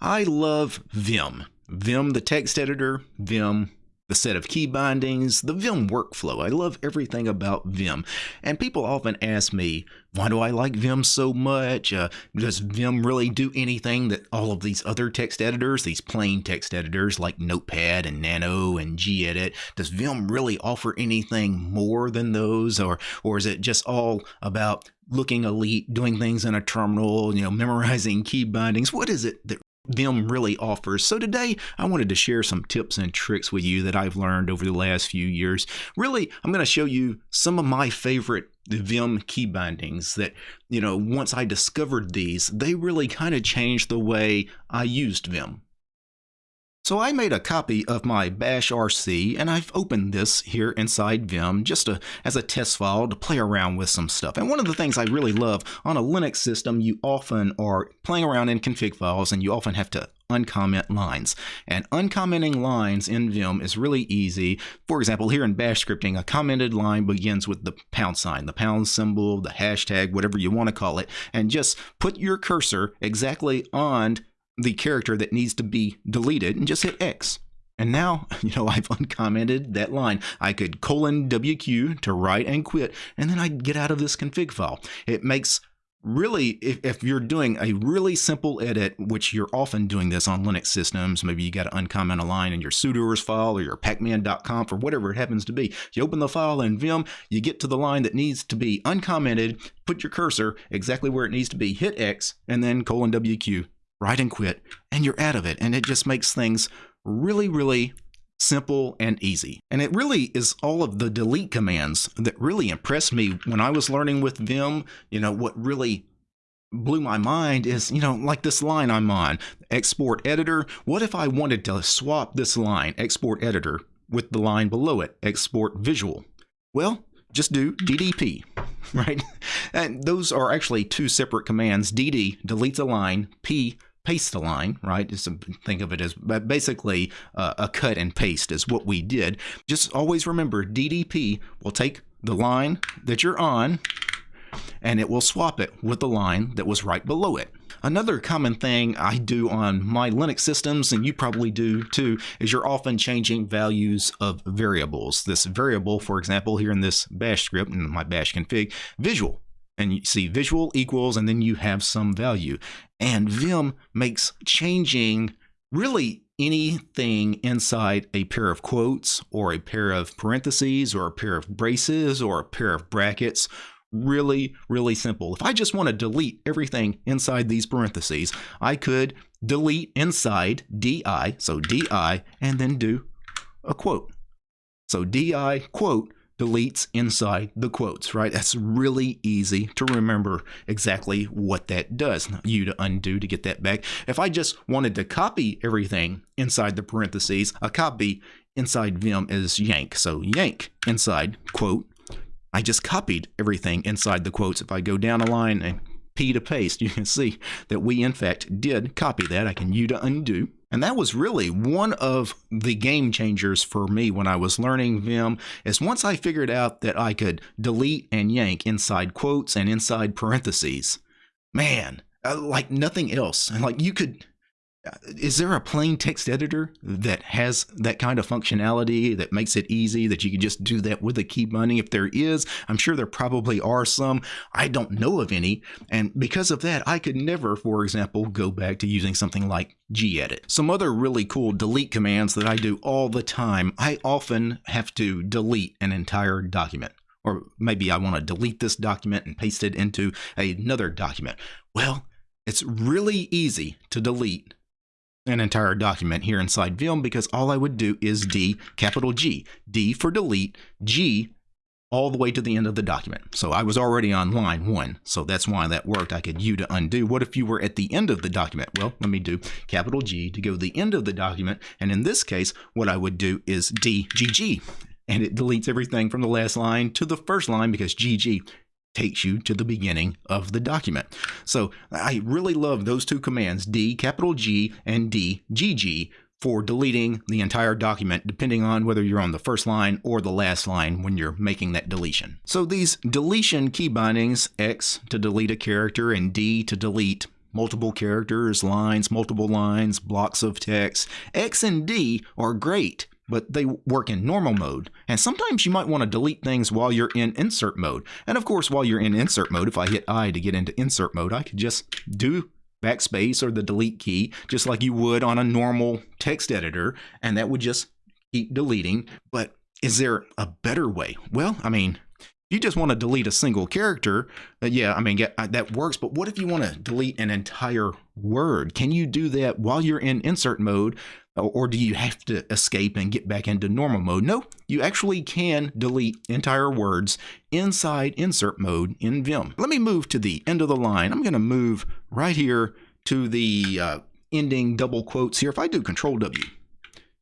I love Vim. Vim, the text editor, Vim, the set of key bindings, the Vim workflow. I love everything about Vim. And people often ask me, why do I like Vim so much? Uh, does Vim really do anything that all of these other text editors, these plain text editors like Notepad and Nano and gedit, does Vim really offer anything more than those? Or, or is it just all about looking elite, doing things in a terminal, you know, memorizing key bindings? What is it that Vim really offers. So today I wanted to share some tips and tricks with you that I've learned over the last few years. Really, I'm going to show you some of my favorite Vim key bindings that, you know, once I discovered these, they really kind of changed the way I used Vim. So I made a copy of my bashrc and I've opened this here inside Vim just to, as a test file to play around with some stuff. And one of the things I really love on a Linux system, you often are playing around in config files and you often have to uncomment lines. And uncommenting lines in Vim is really easy. For example, here in bash scripting, a commented line begins with the pound sign, the pound symbol, the hashtag, whatever you want to call it, and just put your cursor exactly on the character that needs to be deleted and just hit X. And now, you know, I've uncommented that line. I could colon WQ to write and quit, and then I'd get out of this config file. It makes really, if, if you're doing a really simple edit, which you're often doing this on Linux systems, maybe you got to uncomment a line in your sudoers file or your pacman.conf or whatever it happens to be. You open the file in Vim, you get to the line that needs to be uncommented, put your cursor exactly where it needs to be, hit X, and then colon WQ write and quit, and you're out of it. And it just makes things really, really simple and easy. And it really is all of the delete commands that really impressed me when I was learning with Vim. You know, what really blew my mind is, you know, like this line I'm on, export editor. What if I wanted to swap this line, export editor, with the line below it, export visual? Well, just do DDP, right? And those are actually two separate commands. DD deletes a line, P paste a line, right? Just think of it as basically uh, a cut and paste is what we did. Just always remember DDP will take the line that you're on and it will swap it with the line that was right below it. Another common thing I do on my Linux systems, and you probably do too, is you're often changing values of variables. This variable, for example, here in this bash script, in my bash config, visual and you see visual equals and then you have some value. And Vim makes changing really anything inside a pair of quotes or a pair of parentheses or a pair of braces or a pair of brackets really, really simple. If I just want to delete everything inside these parentheses, I could delete inside DI, so DI, and then do a quote. So DI quote deletes inside the quotes, right? That's really easy to remember exactly what that does. U to undo to get that back. If I just wanted to copy everything inside the parentheses, a copy inside Vim is yank. So yank inside quote. I just copied everything inside the quotes. If I go down a line and P to paste, you can see that we in fact did copy that. I can U to undo. And that was really one of the game changers for me when I was learning Vim is once I figured out that I could delete and yank inside quotes and inside parentheses. Man, uh, like nothing else. And like you could is there a plain text editor that has that kind of functionality that makes it easy that you can just do that with a key binding? If there is, I'm sure there probably are some. I don't know of any. And because of that, I could never, for example, go back to using something like gedit. Some other really cool delete commands that I do all the time. I often have to delete an entire document. Or maybe I want to delete this document and paste it into another document. Well, it's really easy to delete an entire document here inside Vim because all I would do is D, capital G. D for delete, G all the way to the end of the document. So I was already on line one, so that's why that worked. I could U to undo. What if you were at the end of the document? Well, let me do capital G to go to the end of the document. And in this case, what I would do is D G G And it deletes everything from the last line to the first line because GG takes you to the beginning of the document. So I really love those two commands, D capital G and D GG for deleting the entire document, depending on whether you're on the first line or the last line when you're making that deletion. So these deletion key bindings, X to delete a character and D to delete multiple characters, lines, multiple lines, blocks of text. X and D are great, but they work in normal mode. And sometimes you might want to delete things while you're in insert mode. And of course, while you're in insert mode, if I hit I to get into insert mode, I could just do backspace or the delete key, just like you would on a normal text editor, and that would just keep deleting. But is there a better way? Well, I mean, you just want to delete a single character, uh, yeah, I mean, uh, that works. But what if you want to delete an entire word? Can you do that while you're in insert mode? Or do you have to escape and get back into normal mode? No, you actually can delete entire words inside insert mode in Vim. Let me move to the end of the line. I'm going to move right here to the uh, ending double quotes here. If I do Control W,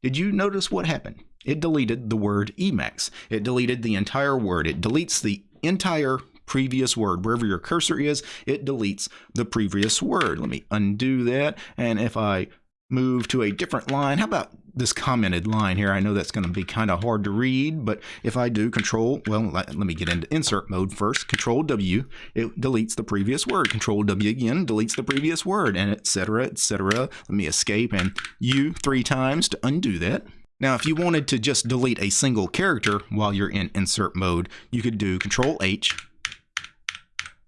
did you notice what happened? It deleted the word Emacs. It deleted the entire word. It deletes the entire previous word. Wherever your cursor is, it deletes the previous word. Let me undo that. And if I move to a different line, how about this commented line here? I know that's going to be kind of hard to read, but if I do control, well, let, me get into insert mode first. Control W, it deletes the previous word. Control W again deletes the previous word, and etc., etc. Let me escape and U three times to undo that. Now, if you wanted to just delete a single character while you're in insert mode, you could do Control H.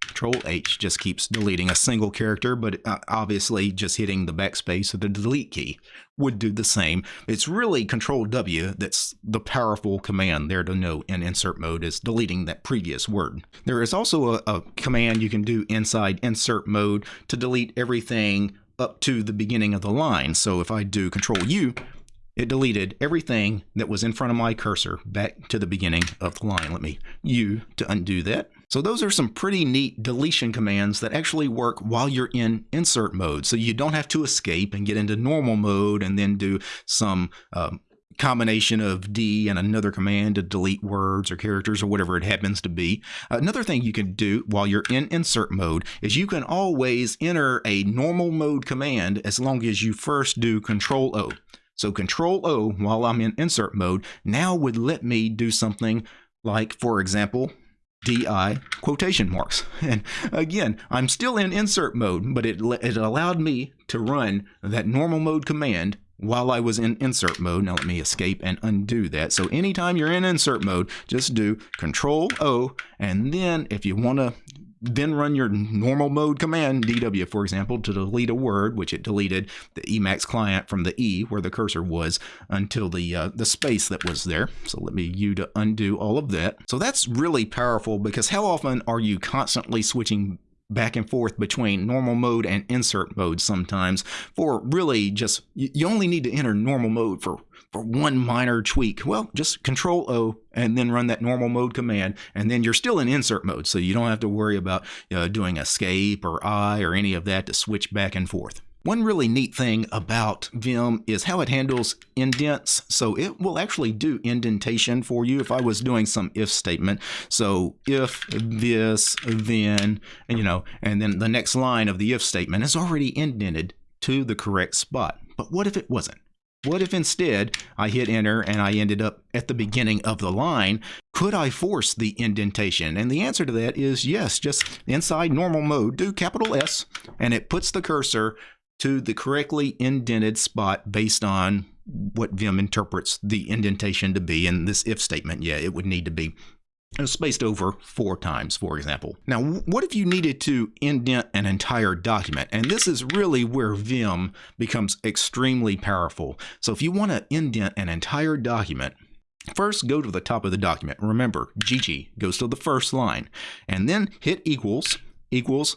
Control H just keeps deleting a single character, but uh, obviously just hitting the backspace or the delete key would do the same. It's really Control W that's the powerful command there to know in insert mode is deleting that previous word. There is also a, a command you can do inside insert mode to delete everything up to the beginning of the line. So if I do Control U, it deleted everything that was in front of my cursor back to the beginning of the line. Let me U to undo that. So those are some pretty neat deletion commands that actually work while you're in insert mode. So you don't have to escape and get into normal mode and then do some um, combination of D and another command to delete words or characters or whatever it happens to be. Another thing you can do while you're in insert mode is you can always enter a normal mode command as long as you first do control O. So Control O while I'm in insert mode now would let me do something like, for example, DI quotation marks. And again, I'm still in insert mode, but it, it allowed me to run that normal mode command while I was in insert mode. Now let me escape and undo that. So anytime you're in insert mode, just do Control O, and then if you want to then run your normal mode command, DW, for example, to delete a word, which it deleted the Emacs client from the E where the cursor was until the uh, the space that was there. So let me U to undo all of that. So that's really powerful because how often are you constantly switching back and forth between normal mode and insert mode sometimes for really just you only need to enter normal mode for for one minor tweak. Well just control o and then run that normal mode command and then you're still in insert mode. So you don't have to worry about uh, doing escape or i or any of that to switch back and forth one really neat thing about Vim is how it handles indents. So it will actually do indentation for you if I was doing some if statement. So if this, then, and, you know, and then the next line of the if statement is already indented to the correct spot. But what if it wasn't? What if instead I hit enter and I ended up at the beginning of the line? Could I force the indentation? And the answer to that is yes, just inside normal mode, do capital S and it puts the cursor to the correctly indented spot based on what Vim interprets the indentation to be. In this if statement, yeah, it would need to be spaced over four times, for example. Now, what if you needed to indent an entire document? And this is really where Vim becomes extremely powerful. So if you want to indent an entire document, First, go to the top of the document. Remember, GG goes to the first line. And then hit equals, equals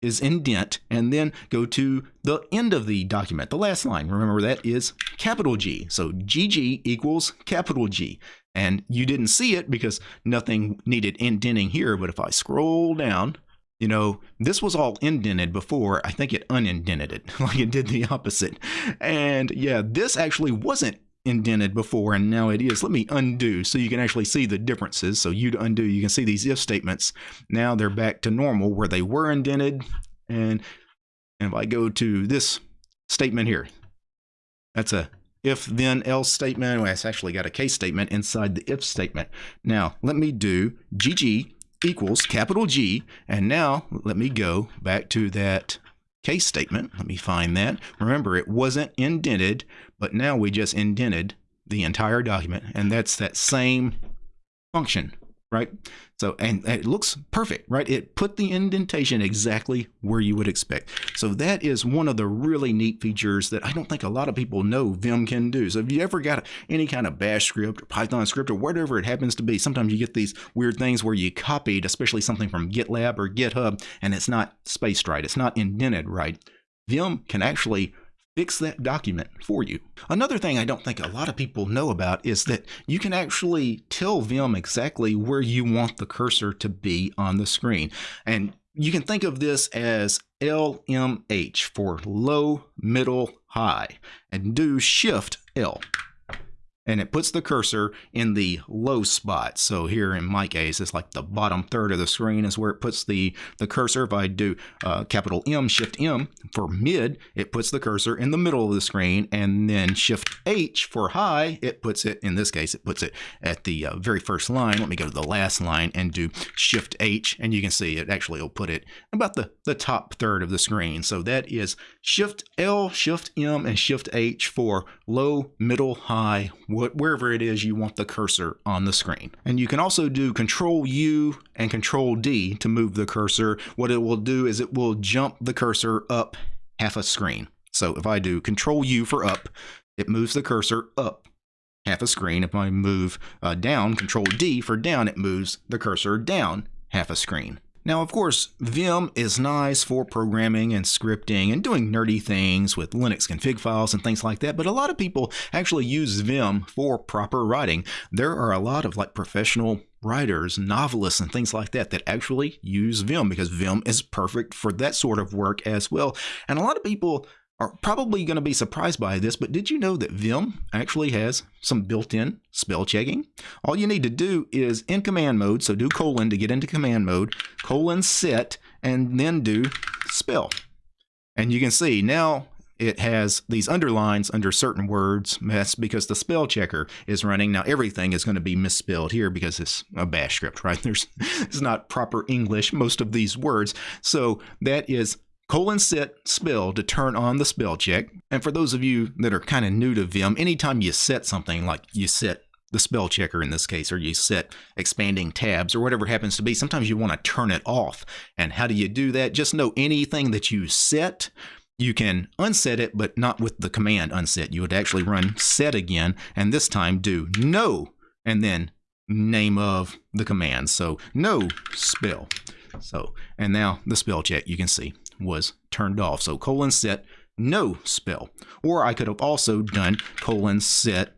is indent and then go to the end of the document, the last line. Remember that is capital G. So GG equals capital G. And you didn't see it because nothing needed indenting here. But if I scroll down, you know, this was all indented before. I think it unindented it, like it did the opposite. And yeah, this actually wasn't indented before and now it is. Let me undo so U can actually see the differences. So you to undo, you can see these if statements. Now they're back to normal where they were indented. And, and if I go to this statement here, that's a if then else statement. Well, it's actually got a case statement inside the if statement. Now let me do GG equals capital G. And now let me go back to that case statement. Let me find that. Remember, it wasn't indented, but now we just indented the entire document, and that's that same function right? So, and it looks perfect, right? It put the indentation exactly where you would expect. So that is one of the really neat features that I don't think a lot of people know Vim can do. So if you ever got any kind of bash script or Python script or whatever it happens to be, sometimes you get these weird things where you copied, especially something from GitLab or GitHub, and it's not spaced right. It's not indented right. Vim can actually fix that document for you. Another thing I don't think a lot of people know about is that you can actually tell Vim exactly where you want the cursor to be on the screen. And you can think of this as LMH for low, middle, high, and do Shift L and it puts the cursor in the low spot. So here in my case, it's like the bottom third of the screen is where it puts the, the cursor. If I do uh, capital M, Shift M for mid, it puts the cursor in the middle of the screen. And then Shift H for high, it puts it, in this case, it puts it at the uh, very first line. Let me go to the last line and do Shift H. And you can see it actually will put it about the, the top third of the screen. So that is Shift L, Shift M, and Shift H for low, middle, high, wherever it is you want the cursor on the screen. And you can also do Control U and Control D to move the cursor. What it will do is it will jump the cursor up half a screen. So if I do Control U for up, it moves the cursor up half a screen. If I move uh, down, Control D for down, it moves the cursor down half a screen. Now, of course, Vim is nice for programming and scripting and doing nerdy things with Linux config files and things like that, but a lot of people actually use Vim for proper writing. There are a lot of like professional writers, novelists, and things like that that actually use Vim because Vim is perfect for that sort of work as well. And a lot of people are probably going to be surprised by this, but did you know that Vim actually has some built-in spell checking? All you need to do is in command mode, so do colon to get into command mode, colon set, and then do spell. And you can see now it has these underlines under certain words. That's because the spell checker is running. Now everything is going to be misspelled here because it's a bash script, right? There's it's not proper English, most of these words. So that is colon set spell to turn on the spell check. And for those of you that are kind of new to Vim, anytime you set something like you set the spell checker in this case, or you set expanding tabs or whatever happens to be, sometimes you want to turn it off. And how do you do that? Just know anything that you set, you can unset it, but not with the command unset. You would actually run set again, and this time do no, and then name of the command. So no spell. So, and now the spell check you can see was turned off. So colon set no spell. Or I could have also done colon set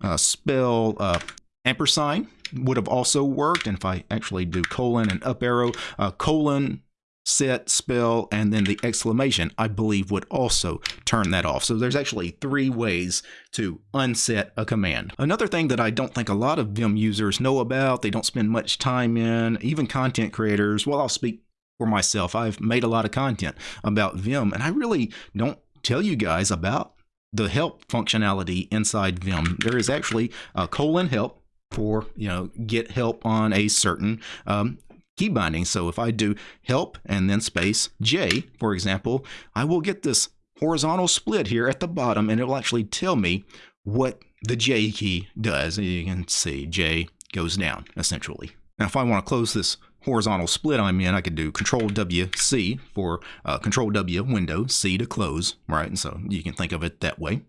uh, spell uh, ampersand would have also worked. And if I actually do colon and up arrow, uh, colon set spell and then the exclamation I believe would also turn that off. So there's actually three ways to unset a command. Another thing that I don't think a lot of Vim users know about, they don't spend much time in, even content creators, well I'll speak for myself. I've made a lot of content about Vim, and I really don't tell you guys about the help functionality inside Vim. There is actually a colon help for, you know, get help on a certain um, key binding. So if I do help and then space J, for example, I will get this horizontal split here at the bottom, and it will actually tell me what the J key does. You can see J goes down, essentially. Now, if I want to close this horizontal split I'm in, I could do Control W C for uh, Control W window, C to close, right? And so you can think of it that way.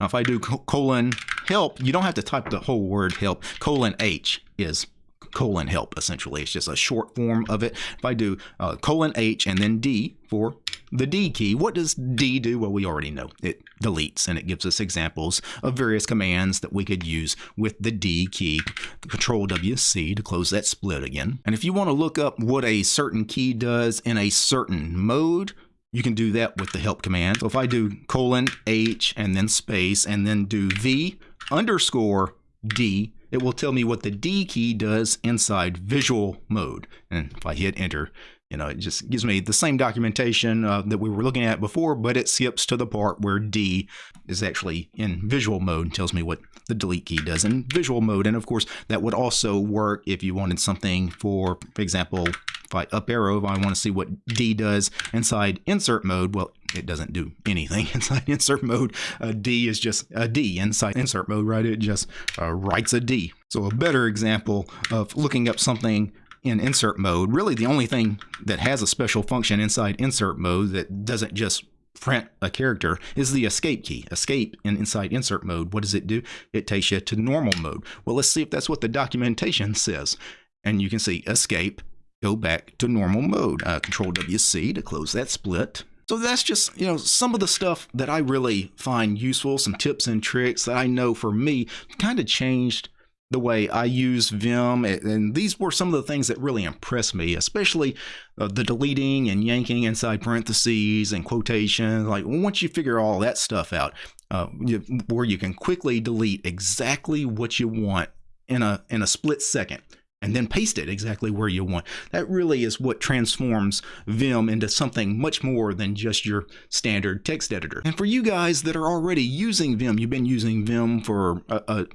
Now, if I do colon help, you don't have to type the whole word help. Colon H is colon help, essentially. It's just a short form of it. If I do uh, colon H and then D for the D key, what does D do? Well, we already know. It deletes and it gives us examples of various commands that we could use with the D key. Control WC to close that split again. And if you want to look up what a certain key does in a certain mode, you can do that with the help command. So if I do colon H and then space and then do V underscore D, it will tell me what the D key does inside visual mode. And if I hit enter, you know, it just gives me the same documentation uh, that we were looking at before, but it skips to the part where D is actually in visual mode and tells me what the delete key does in visual mode. And of course, that would also work if you wanted something for, for example, If I up arrow, if I want to see what D does inside insert mode, well, it doesn't do anything inside insert mode. Uh, D is just a D inside insert mode, right? It just uh, writes a D. So a better example of looking up something in insert mode, really the only thing that has a special function inside insert mode that doesn't just print a character is the escape key. Escape in inside insert mode. What does it do? It takes you to normal mode. Well, let's see if that's what the documentation says. And you can see escape, go back to normal mode. Uh, Control WC to close that split. So that's just, you know, some of the stuff that I really find useful, some tips and tricks that I know for me kind of changed the way I use Vim. And these were some of the things that really impressed me, especially uh, the deleting and yanking inside parentheses and quotations. Like once you figure all that stuff out, uh, you, where you can quickly delete exactly what you want in a in a split second and then paste it exactly where you want. That really is what transforms Vim into something much more than just your standard text editor. And for you guys that are already using Vim, you've been using Vim for a, a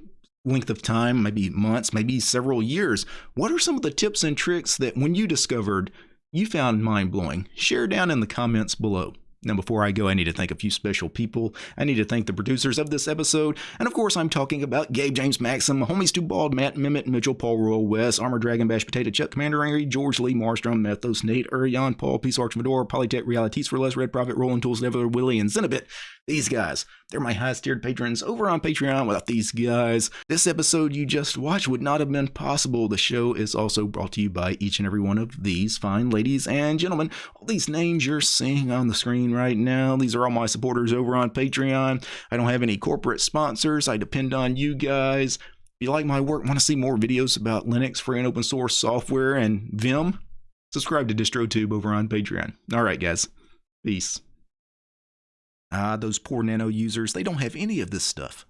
length of time, maybe months, maybe several years. What are some of the tips and tricks that when you discovered you found mind blowing? Share down in the comments below. Now, before I go, I need to thank a few special people. I need to thank the producers of this episode. And of course, I'm talking about Gabe James Maxim, Homies Too Bald, Matt Mimit, Mitchell, Paul Royal, Wes, Armor Dragon, Bash Potato, Chuck, Commander Angry, George Lee, Marstrom, Methos, Nate, Urion, Paul, Peace Arch, Fedora, Polytech, Realities for Less, Red Prophet, Rolling Tools, Never, Willie, and Zenobit. These guys, they're my highest tiered patrons over on Patreon. Without these guys, this episode you just watched would not have been possible. The show is also brought to you by each and every one of these fine ladies and gentlemen. All these names you're seeing on the screen right now, these are all my supporters over on Patreon. I don't have any corporate sponsors. I depend on you guys. If you like my work, want to see more videos about Linux, free and open source software, and Vim, subscribe to DistroTube over on Patreon. All right, guys. Peace. Ah, those poor nano users, they don't have any of this stuff.